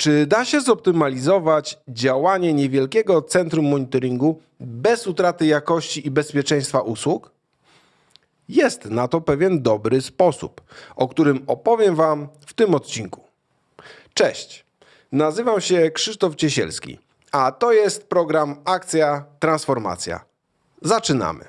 Czy da się zoptymalizować działanie niewielkiego centrum monitoringu bez utraty jakości i bezpieczeństwa usług? Jest na to pewien dobry sposób, o którym opowiem Wam w tym odcinku. Cześć, nazywam się Krzysztof Ciesielski, a to jest program Akcja Transformacja. Zaczynamy.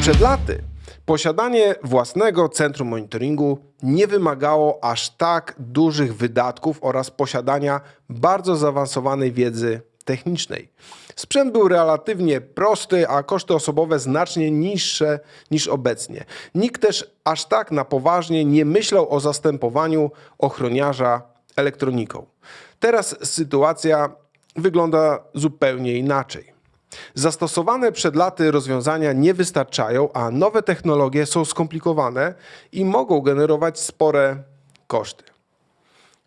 Przed laty posiadanie własnego centrum monitoringu nie wymagało aż tak dużych wydatków oraz posiadania bardzo zaawansowanej wiedzy technicznej. Sprzęt był relatywnie prosty, a koszty osobowe znacznie niższe niż obecnie. Nikt też aż tak na poważnie nie myślał o zastępowaniu ochroniarza elektroniką. Teraz sytuacja wygląda zupełnie inaczej. Zastosowane przed laty rozwiązania nie wystarczają, a nowe technologie są skomplikowane i mogą generować spore koszty.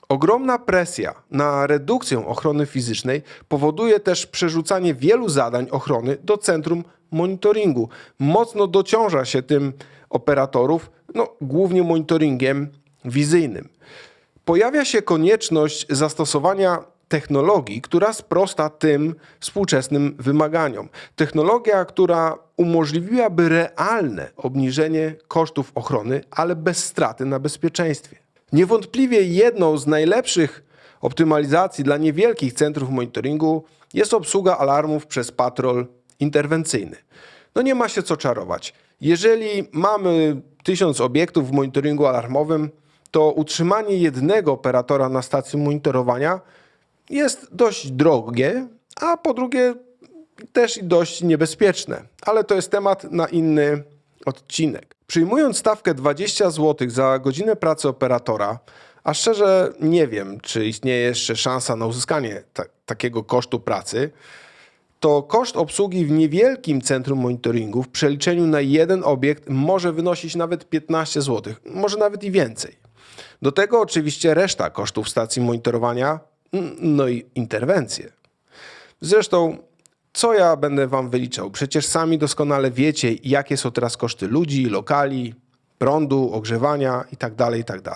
Ogromna presja na redukcję ochrony fizycznej powoduje też przerzucanie wielu zadań ochrony do centrum monitoringu. Mocno dociąża się tym operatorów, no, głównie monitoringiem wizyjnym. Pojawia się konieczność zastosowania technologii, która sprosta tym współczesnym wymaganiom. Technologia, która umożliwiłaby realne obniżenie kosztów ochrony, ale bez straty na bezpieczeństwie. Niewątpliwie jedną z najlepszych optymalizacji dla niewielkich centrów monitoringu jest obsługa alarmów przez patrol interwencyjny. No nie ma się co czarować. Jeżeli mamy tysiąc obiektów w monitoringu alarmowym, to utrzymanie jednego operatora na stacji monitorowania jest dość drogie, a po drugie też dość niebezpieczne. Ale to jest temat na inny odcinek. Przyjmując stawkę 20 zł za godzinę pracy operatora, a szczerze nie wiem, czy istnieje jeszcze szansa na uzyskanie ta takiego kosztu pracy, to koszt obsługi w niewielkim centrum monitoringu w przeliczeniu na jeden obiekt może wynosić nawet 15 zł, może nawet i więcej. Do tego oczywiście reszta kosztów stacji monitorowania, no i interwencje. Zresztą, co ja będę wam wyliczał? Przecież sami doskonale wiecie, jakie są teraz koszty ludzi, lokali, prądu, ogrzewania itd., itd.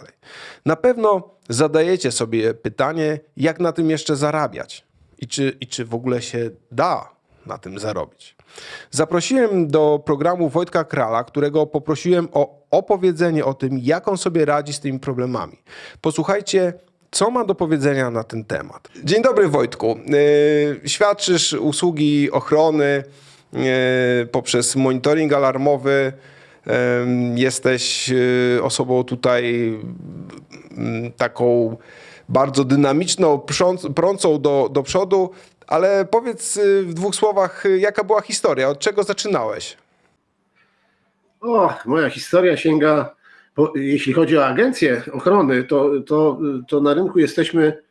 Na pewno zadajecie sobie pytanie, jak na tym jeszcze zarabiać i czy, i czy w ogóle się da na tym zarobić. Zaprosiłem do programu Wojtka Krala, którego poprosiłem o opowiedzenie o tym, jak on sobie radzi z tymi problemami. Posłuchajcie, co ma do powiedzenia na ten temat. Dzień dobry Wojtku. Yy, świadczysz usługi ochrony yy, poprzez monitoring alarmowy. Yy, jesteś osobą tutaj taką bardzo dynamiczną, prącą do, do przodu, ale powiedz w dwóch słowach, jaka była historia, od czego zaczynałeś? O, moja historia sięga, bo jeśli chodzi o agencję ochrony, to, to, to na rynku jesteśmy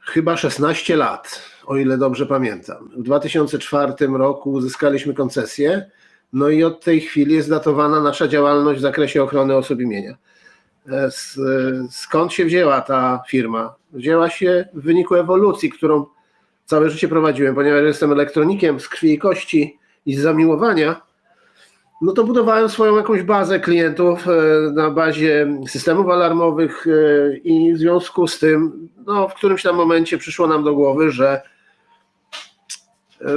chyba 16 lat, o ile dobrze pamiętam. W 2004 roku uzyskaliśmy koncesję, no i od tej chwili jest datowana nasza działalność w zakresie ochrony osób imienia. E, Skąd się wzięła ta firma? Wzięła się w wyniku ewolucji, którą całe życie prowadziłem, ponieważ jestem elektronikiem z krwi i kości i z zamiłowania no to budowałem swoją jakąś bazę klientów e, na bazie systemów alarmowych e, i w związku z tym, no w którymś tam momencie przyszło nam do głowy, że,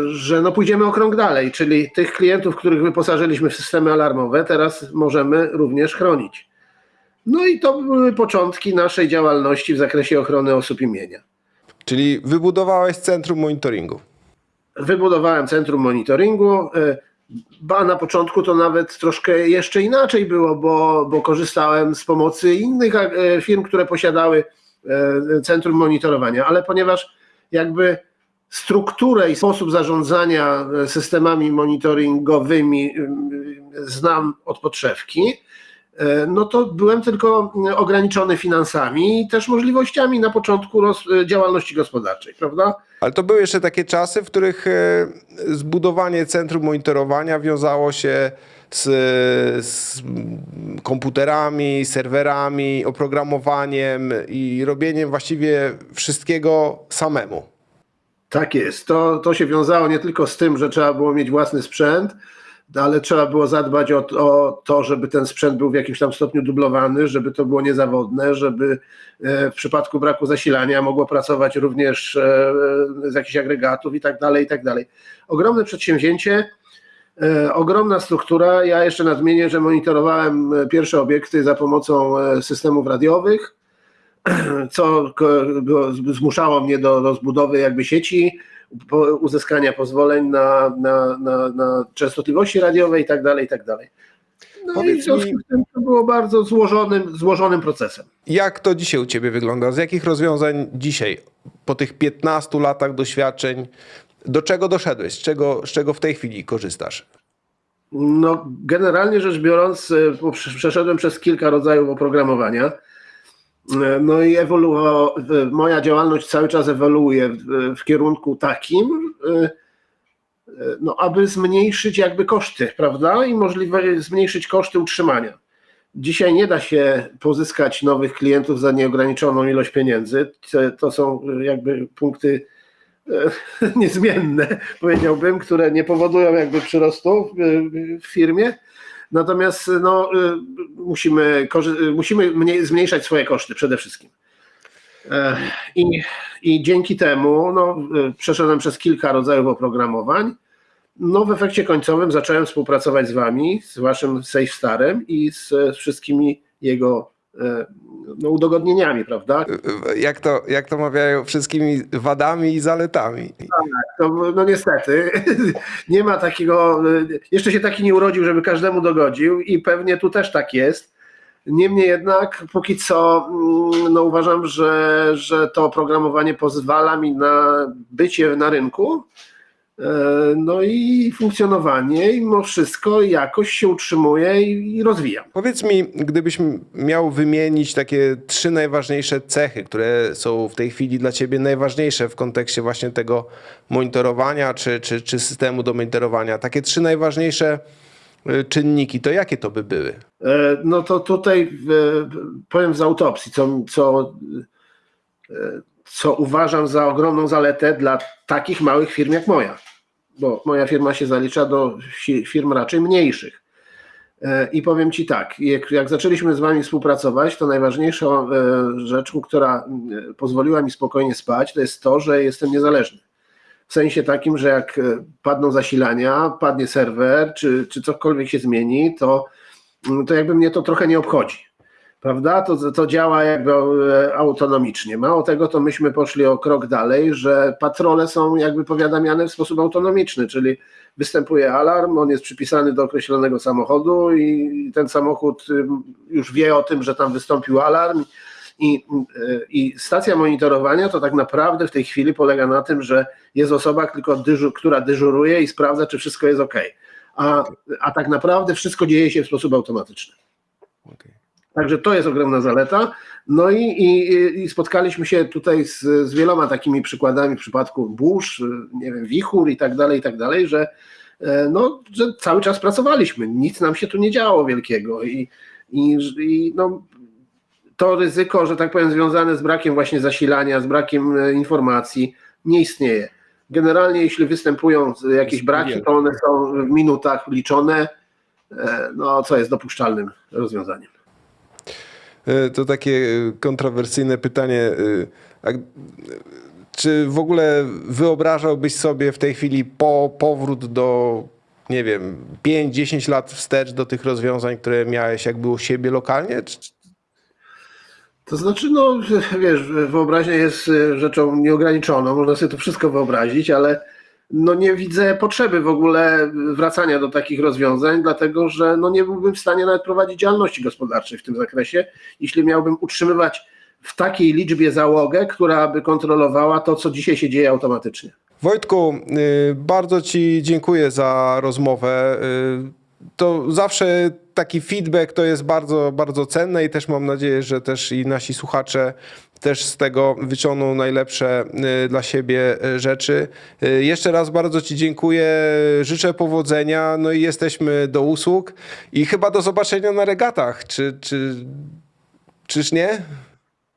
że no pójdziemy o krok dalej, czyli tych klientów, których wyposażyliśmy w systemy alarmowe, teraz możemy również chronić. No i to były początki naszej działalności w zakresie ochrony osób imienia. Czyli wybudowałeś centrum monitoringu. wybudowałem centrum monitoringu. Ba na początku to nawet troszkę jeszcze inaczej było, bo, bo korzystałem z pomocy innych e, firm, które posiadały e, centrum monitorowania, ale ponieważ jakby strukturę i sposób zarządzania e, systemami monitoringowymi y, znam od podszewki, no to byłem tylko ograniczony finansami i też możliwościami na początku działalności gospodarczej, prawda? Ale to były jeszcze takie czasy, w których e, zbudowanie centrum monitorowania wiązało się z, z komputerami, serwerami, oprogramowaniem i robieniem właściwie wszystkiego samemu. Tak jest. To, to się wiązało nie tylko z tym, że trzeba było mieć własny sprzęt, ale trzeba było zadbać o, o to, żeby ten sprzęt był w jakimś tam stopniu dublowany, żeby to było niezawodne, żeby e, w przypadku braku zasilania mogło pracować również e, z jakichś agregatów i tak dalej, i tak dalej. Ogromne przedsięwzięcie, e, ogromna struktura. Ja jeszcze nadmienię, że monitorowałem e, pierwsze obiekty za pomocą e, systemów radiowych, co zmuszało mnie do rozbudowy jakby sieci, uzyskania pozwoleń na, na, na, na częstotliwości radiowe i tak dalej, i tak dalej. No i Powiedz w związku z tym to było bardzo złożonym, złożonym procesem. Jak to dzisiaj u Ciebie wygląda? Z jakich rozwiązań dzisiaj, po tych 15 latach doświadczeń, do czego doszedłeś? Z czego, z czego w tej chwili korzystasz? No, generalnie rzecz biorąc, prze- przeszedłem przez kilka rodzajów oprogramowania. No i ewoluowało, moja działalność cały czas ewoluuje w, w kierunku takim, e, e, no, aby zmniejszyć jakby koszty, prawda? I możliwe zmniejszyć koszty utrzymania. Dzisiaj nie da się pozyskać nowych klientów za nieograniczoną ilość pieniędzy. To- są jakby punkty e, niezmienne, powiedziałbym, które nie powodują jakby przyrostu w firmie. Natomiast no, y, musimy, y, musimy mniej, zmniejszać swoje koszty przede wszystkim. E, I, I dzięki temu no, y, przeszedłem przez kilka rodzajów oprogramowań. No, w efekcie końcowym zacząłem współpracować z Wami, z Waszym SafeStarem i z, z wszystkimi jego e, no, udogodnieniami, prawda? Jak to, jak to mawiają, wszystkimi wadami i zaletami. To, no niestety, nie ma takiego, jeszcze się taki nie urodził, żeby każdemu dogodził i pewnie tu też tak jest. Niemniej jednak, póki co, mm, no uważam, że, że to oprogramowanie pozwala mi na bycie na rynku, no i funkcjonowanie, i mimo wszystko jakoś się utrzymuje i, rozwijam. Powiedz mi, gdybyś miał wymienić takie trzy najważniejsze cechy, które są w tej chwili dla Ciebie najważniejsze w kontekście właśnie tego monitorowania czy, czy, czy systemu do monitorowania, takie trzy najważniejsze y, czynniki, to jakie to by były? E, No to tutaj e, powiem z autopsji, co, co, e, co uważam za ogromną zaletę dla takich małych firm jak moja, bo moja firma się zalicza do fi- firm raczej mniejszych. E, I powiem Ci tak, jak, jak zaczęliśmy z Wami współpracować, to najważniejszą e, rzeczą, która e, pozwoliła mi spokojnie spać, to jest to, że jestem niezależny. W sensie takim, że jak padną zasilania, padnie serwer, czy, czy cokolwiek się zmieni, to to jakby mnie to trochę nie obchodzi. Prawda? To, to działa jakby e, autonomicznie. Mało tego, to myśmy poszli o krok dalej, że patrole są jakby powiadamiane w sposób autonomiczny, czyli występuje alarm, on jest przypisany do określonego samochodu i ten samochód ym, już wie o tym, że tam wystąpił alarm. I, y, I stacja monitorowania to tak naprawdę w tej chwili polega na tym, że jest osoba, tylko która dyżuruje i sprawdza, czy wszystko jest ok. A, a tak naprawdę wszystko dzieje się w sposób automatyczny. Okej. Także to jest ogromna zaleta. No i, i, i spotkaliśmy się tutaj z, z wieloma takimi przykładami w przypadku burz, nie wiem, wichur i tak dalej, i tak dalej, że, e, no, że cały czas pracowaliśmy. Nic nam się tu nie działo wielkiego i, i, i no, to ryzyko, że tak powiem, związane z brakiem właśnie zasilania, z brakiem e, informacji nie istnieje. Generalnie jeśli występują jakieś braki, to one są w minutach liczone, e, no co jest dopuszczalnym rozwiązaniem. Y, To takie y, kontrowersyjne pytanie. g- Czy w ogóle wyobrażałbyś sobie w tej chwili po, powrót do, nie wiem, 5-10 lat wstecz do tych rozwiązań, które miałeś jakby u siebie lokalnie? To znaczy, no wiesz, wyobraźnia jest rzeczą nieograniczoną, można sobie to wszystko wyobrazić, ale no nie widzę potrzeby w ogóle wracania do takich rozwiązań, dlatego że no nie byłbym w stanie nawet prowadzić działalności gospodarczej w tym zakresie, jeśli miałbym utrzymywać w takiej liczbie załogę, która by kontrolowała to, co dzisiaj się dzieje automatycznie. Wojtku, y, bardzo Ci dziękuję za rozmowę. To zawsze taki feedback to jest bardzo, bardzo cenne i też mam nadzieję, że też i nasi słuchacze też z tego wyciągną najlepsze y, dla siebie y, rzeczy. Y, Jeszcze raz bardzo Ci dziękuję, życzę powodzenia, no i jesteśmy do usług i chyba do zobaczenia na regatach, czy, czy, czyż nie?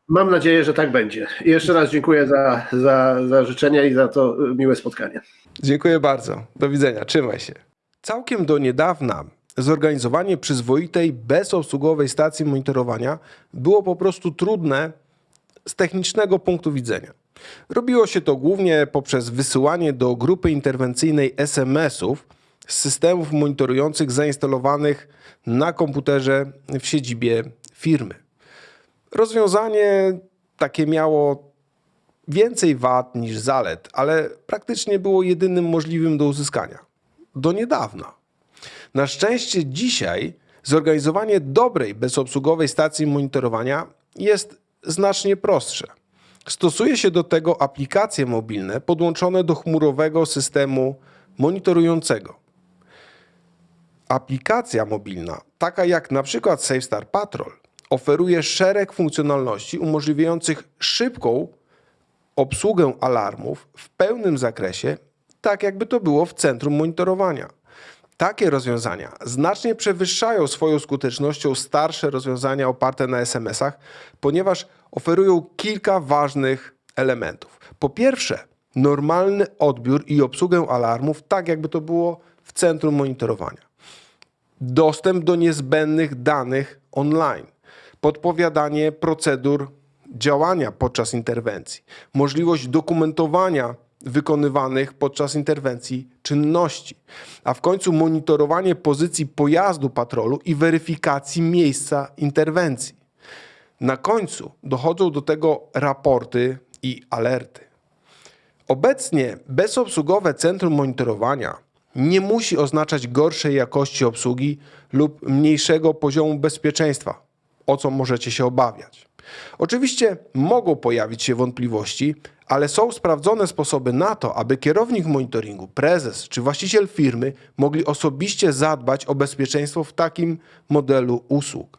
Mam nadzieję, że tak będzie. I jeszcze raz dziękuję za, za, za życzenia i za to miłe spotkanie. Dziękuję bardzo, do widzenia, trzymaj się. Całkiem do niedawna zorganizowanie przyzwoitej, bezobsługowej stacji monitorowania było po prostu trudne z technicznego punktu widzenia. Robiło się to głównie poprzez wysyłanie do grupy interwencyjnej SMS-ów z systemów monitorujących zainstalowanych na komputerze w siedzibie firmy. Rozwiązanie takie miało więcej wad niż zalet, ale praktycznie było jedynym możliwym do uzyskania. Do niedawna. Na szczęście dzisiaj zorganizowanie dobrej, bezobsługowej stacji monitorowania jest znacznie prostsze. Stosuje się do tego aplikacje mobilne podłączone do chmurowego systemu monitorującego. Aplikacja mobilna, taka jak na przykład SafeStar Patrol, oferuje szereg funkcjonalności umożliwiających szybką obsługę alarmów w pełnym zakresie, tak jakby to było w centrum monitorowania. Takie rozwiązania znacznie przewyższają swoją skutecznością starsze rozwiązania oparte na SMS-ach, ponieważ oferują kilka ważnych elementów. Po pierwsze, normalny odbiór i obsługę alarmów, tak jakby to było w centrum monitorowania dostęp do niezbędnych danych online, podpowiadanie procedur działania podczas interwencji, możliwość dokumentowania wykonywanych podczas interwencji czynności, a w końcu monitorowanie pozycji pojazdu patrolu i weryfikacji miejsca interwencji. Na końcu dochodzą do tego raporty i alerty. Obecnie bezobsługowe centrum monitorowania nie musi oznaczać gorszej jakości obsługi lub mniejszego poziomu bezpieczeństwa, o co możecie się obawiać. Oczywiście mogą pojawić się wątpliwości, ale są sprawdzone sposoby na to, aby kierownik monitoringu, prezes czy właściciel firmy mogli osobiście zadbać o bezpieczeństwo w takim modelu usług.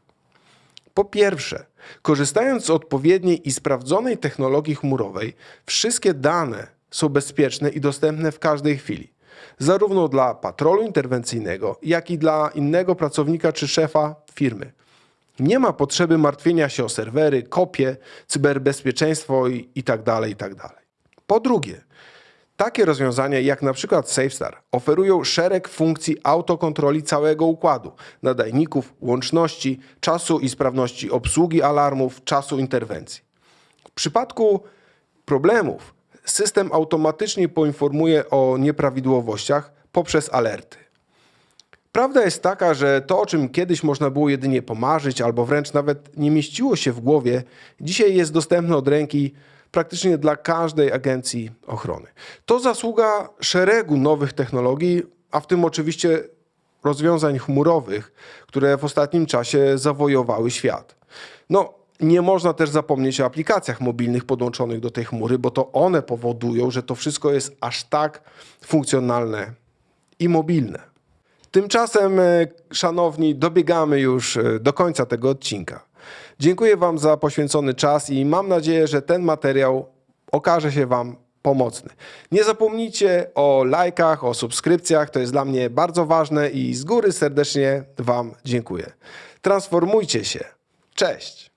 Po pierwsze, korzystając z odpowiedniej i sprawdzonej technologii chmurowej, wszystkie dane są bezpieczne i dostępne w każdej chwili, zarówno dla patrolu interwencyjnego, jak i dla innego pracownika czy szefa firmy. Nie ma potrzeby martwienia się o serwery, kopie, cyberbezpieczeństwo itd. itd. Po drugie, takie rozwiązania jak na przykład SafeStar oferują szereg funkcji autokontroli całego układu, nadajników, łączności, czasu i sprawności obsługi alarmów, czasu interwencji. W przypadku problemów system automatycznie poinformuje o nieprawidłowościach poprzez alerty. Prawda jest taka, że to, o czym kiedyś można było jedynie pomarzyć, albo wręcz nawet nie mieściło się w głowie, dzisiaj jest dostępne od ręki praktycznie dla każdej agencji ochrony. To zasługa szeregu nowych technologii, a w tym oczywiście rozwiązań chmurowych, które w ostatnim czasie zawojowały świat. No, nie można też zapomnieć o aplikacjach mobilnych podłączonych do tej chmury, bo to one powodują, że to wszystko jest aż tak funkcjonalne i mobilne. Tymczasem, e, szanowni, dobiegamy już e, do końca tego odcinka. Dziękuję Wam za poświęcony czas i mam nadzieję, że ten materiał okaże się Wam pomocny. Nie zapomnijcie o lajkach, o subskrypcjach, to jest dla mnie bardzo ważne i z góry serdecznie Wam dziękuję. Transformujcie się. Cześć!